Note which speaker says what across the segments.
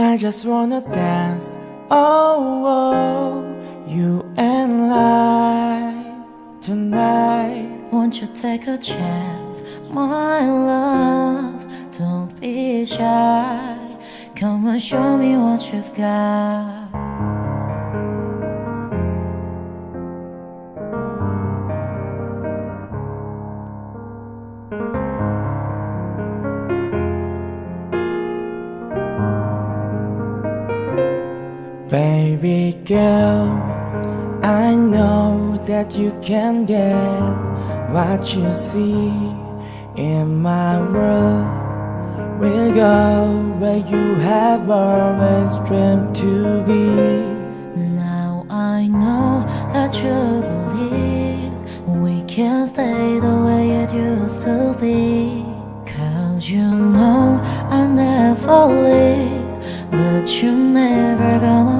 Speaker 1: I just wanna dance, oh, oh you and I tonight.
Speaker 2: Won't you take a chance, my love? Don't be shy. Come and show me what you've got.
Speaker 1: Girl, I know that you can get what you see in my world. We'll go where you have always dreamed to be.
Speaker 2: Now I know that you believe we can stay the way it used to be. Cause you know I never leave. But you're never gonna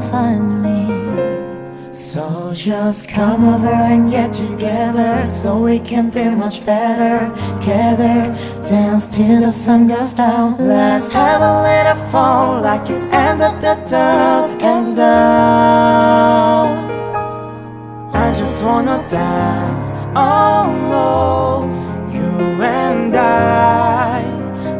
Speaker 1: So just come over and get together So we can feel much better Together. Dance till the sun goes down. Let's have a little fun Like it's end of the dusk and down I just wanna dance. Oh You and I.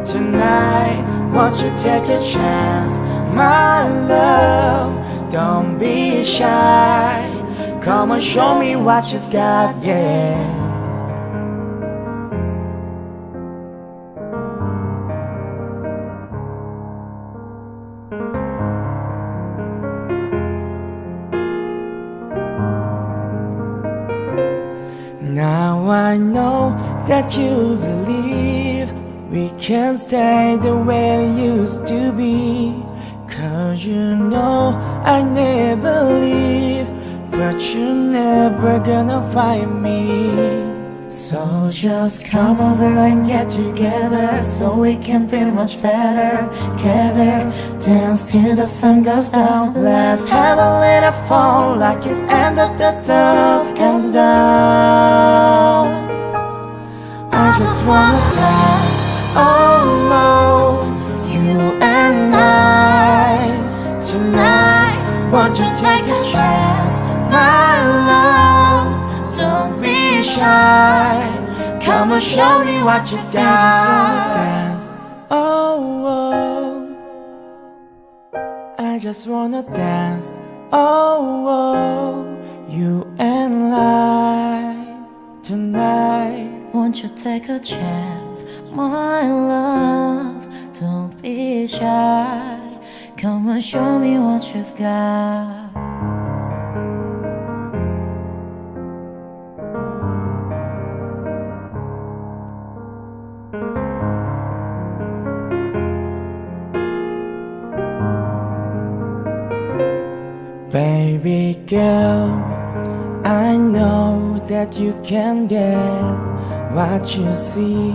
Speaker 1: Tonight Won't you take a chance? My love Don't be shy. Come and show me what you've got, yeah. Now I know that you believe we can stay the way it used to be. Cause you know I never leave But you're never gonna find me. So just come over and get together So we can feel much better Together. Dance till the sun goes down. Let's have a little fun Like it's end of the dusk and down I just wanna dance Oh no You and I Won't you take a chance, my love? Don't be shy. Come and show me what you've got I just wanna dance, oh, oh. I just wanna dance, oh, oh. You and I tonight.
Speaker 2: Won't you take a chance, my love? Don't be shy Come and show me what you've got.
Speaker 1: Baby girl, I know that you can get what you see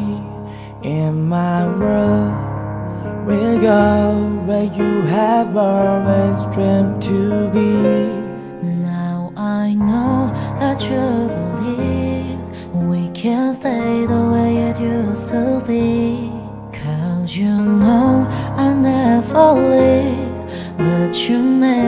Speaker 1: in my world. We'll go where you have always dreamed to be.
Speaker 2: Now I know that you believe We can stay the way it used to be. Cause you know I never leave But you're never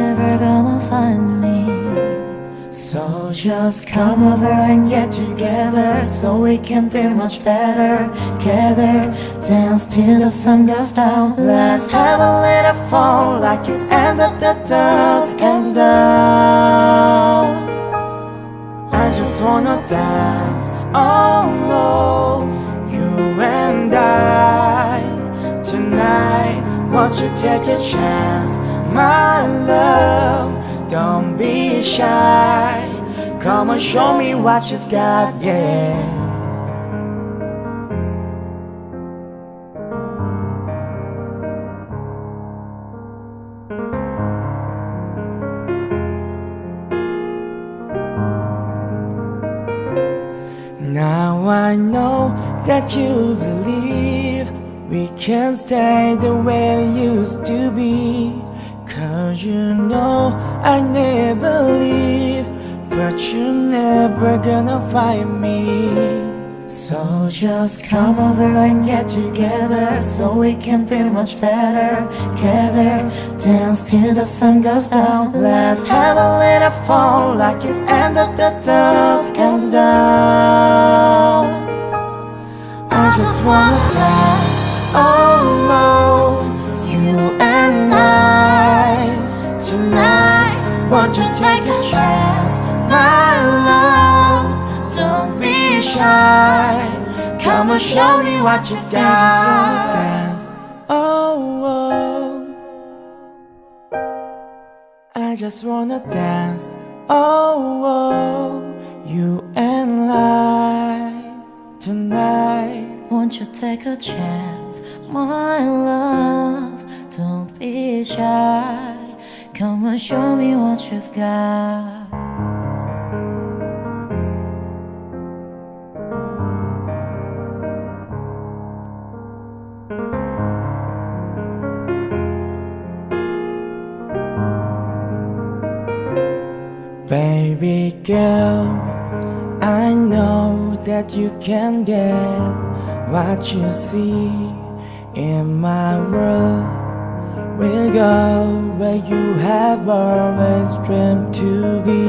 Speaker 1: just come over and get together So we can feel much better Together. Dance till the sun goes down. Let's have a little fun Like it's end of the dusk and down I just wanna dance. Oh, oh You and I. Tonight Won't you take a chance? My love Don't be shy Come and show me what you've got, yeah. Now I know that you believe we can stay the way it used to be. Cause you know I never leave But you're never gonna find me.
Speaker 2: So just come over and get together So we can feel much better Together. Dance till the sun goes down. Let's have a little fun Like it's end of the dusk come down I just wanna dance Oh no You and I. Tonight Won't you take a love Don't be shy Come and show me what you got.
Speaker 1: I just wanna dance. Oh, oh. I just wanna dance. Oh, oh. You and I tonight.
Speaker 2: Won't you take a chance, my love? Don't be shy. Come and show me what you've got.
Speaker 1: Can get what you see in my world. We'll go where you have always dreamed to be.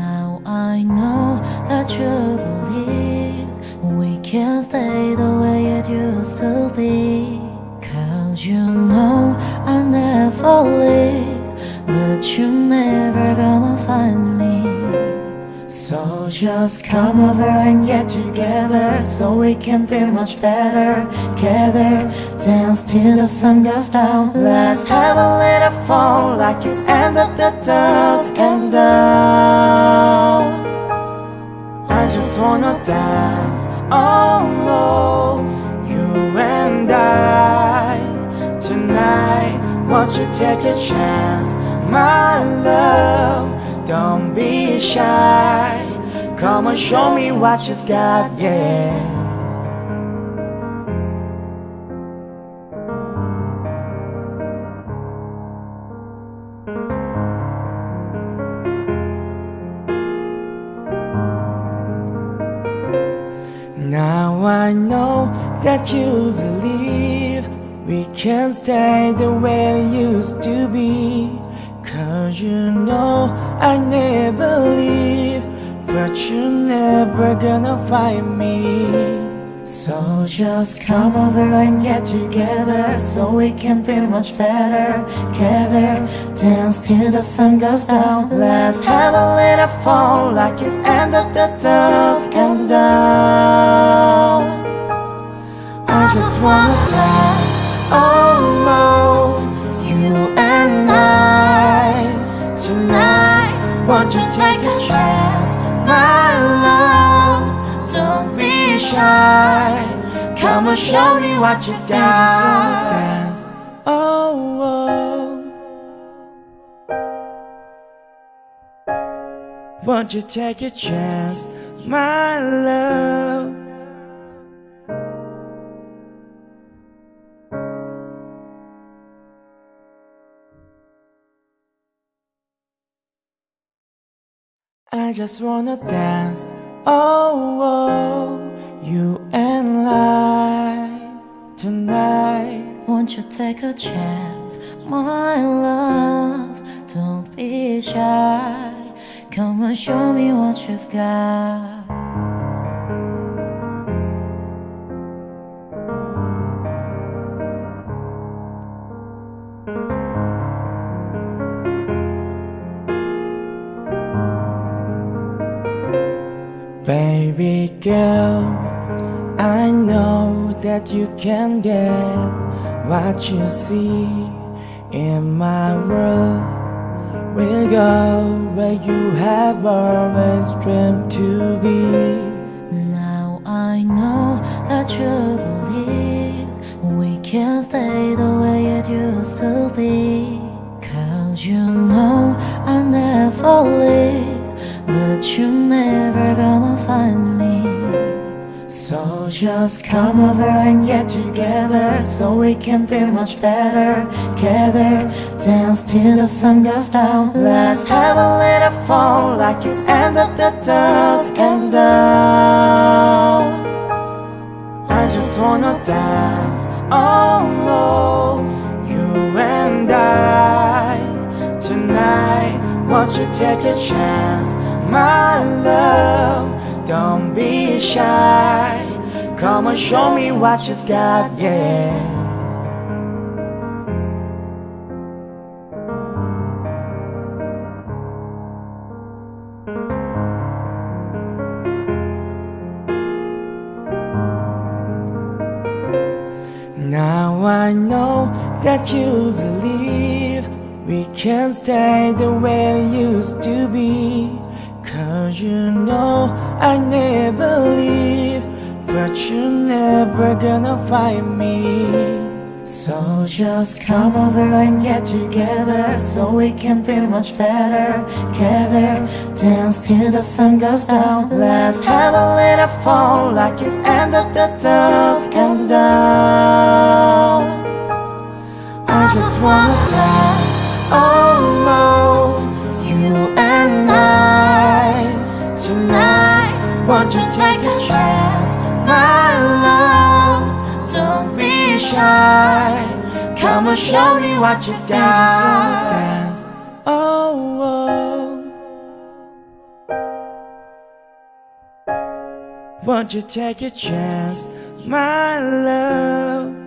Speaker 2: Now I know that you believe we can stay the way it used to be. Cause you know I never leave. But you're never gonna find me just come over and get together So we can feel much better Together. Dance till the sun goes down. Let's have a little fun Like it's end of the dusk come down
Speaker 1: I just wanna dance. Oh no You and I. Tonight Won't you take a chance? My love Don't be shy Come and show me what you've got, yeah. Now I know that you believe we can stay the way it used to be. Cause you know I never leave But you're never gonna find me.
Speaker 2: So just come over and get together So we can feel much better Together. Dance till the sun goes down. Let's have a little fun Like it's end of the dusk come down I just wanna dance Oh no You and I. Tonight Won't you take shy Come and show me what you got.
Speaker 1: Just wanna dance, oh, oh. Won't you take a chance, my love? I just wanna dance, oh, oh, you and I tonight.
Speaker 2: Won't you take a chance, my love? Don't be shy. Come and show me what you've got.
Speaker 1: Baby girl, I know that you can get what you see in my world. We'll go where you have always dreamed to be.
Speaker 2: Now I know that you believe we can stay the way it used to be. Cause you know I never leave. But you're never gonna just come over and get together So we can feel much better Together Dance till the sun goes down Let's have a little fun Like it's end of the dusk come down I
Speaker 1: just wanna dance. Oh, oh, you and I tonight. Won't you take a chance, my love? Don't be shy. Come and show me what you've got, yeah. Now I know that you believe we can stay the way it used to be. Cause you know I never leave, but you're never gonna find me.
Speaker 2: So just come over and get together So we can feel much better Together. Dance till the sun goes down. Let's have a little fun Like it's end of the dusk Come down I just wanna dance Oh no You and I. Tonight Won't you take a chance My love Don't be shy Come and show me what you've got
Speaker 1: dance. Oh, oh. Won't you take a chance, my love?